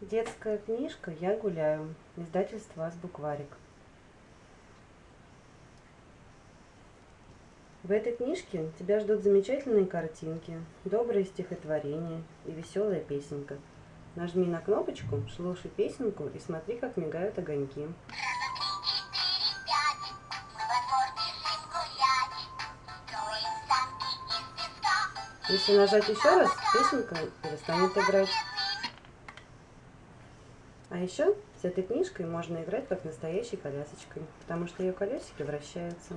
Детская книжка «Я гуляю». Издательство «Азбукварик». В этой книжке тебя ждут замечательные картинки, добрые стихотворения и веселая песенка. Нажми на кнопочку, слушай песенку и смотри, как мигают огоньки. Если нажать еще раз, песенка перестанет играть. А еще с этой книжкой можно играть как настоящей колясочкой, потому что ее колесики вращаются.